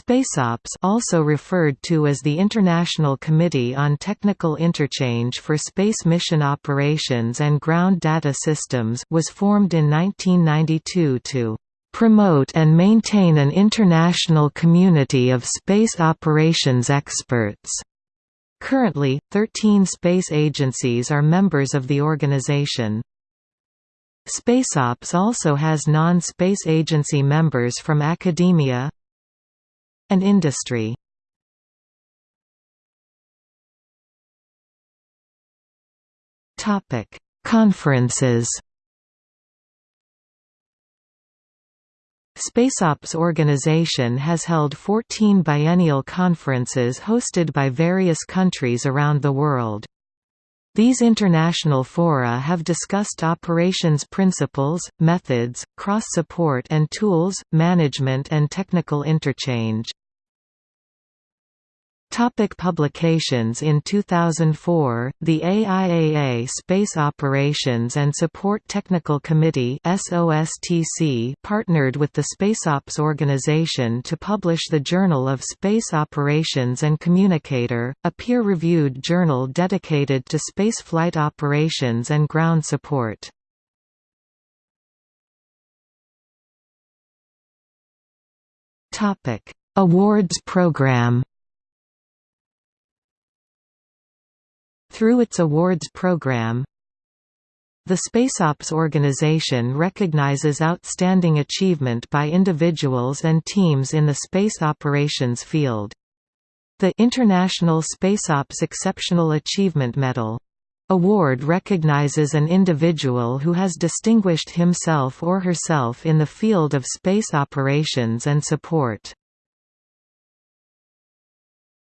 SpaceOps also referred to as the International Committee on Technical Interchange for Space Mission Operations and Ground Data Systems was formed in 1992 to "...promote and maintain an international community of space operations experts." Currently, 13 space agencies are members of the organization. SpaceOps also has non-space agency members from academia, and industry. Topic: Conferences. SpaceOps organization has held 14 biennial conferences hosted by various countries around the world. These international fora have discussed operations principles, methods, cross-support and tools, management and technical interchange. Topic publications In 2004, the AIAA Space Operations and Support Technical Committee partnered with the SpaceOps organization to publish the Journal of Space Operations and Communication, a peer-reviewed journal dedicated to spaceflight operations and ground support. Awards program Through its awards program, the SpaceOps organization recognizes outstanding achievement by individuals and teams in the space operations field. The International SpaceOps Exceptional Achievement Medal award recognizes an individual who has distinguished himself or herself in the field of space operations and support.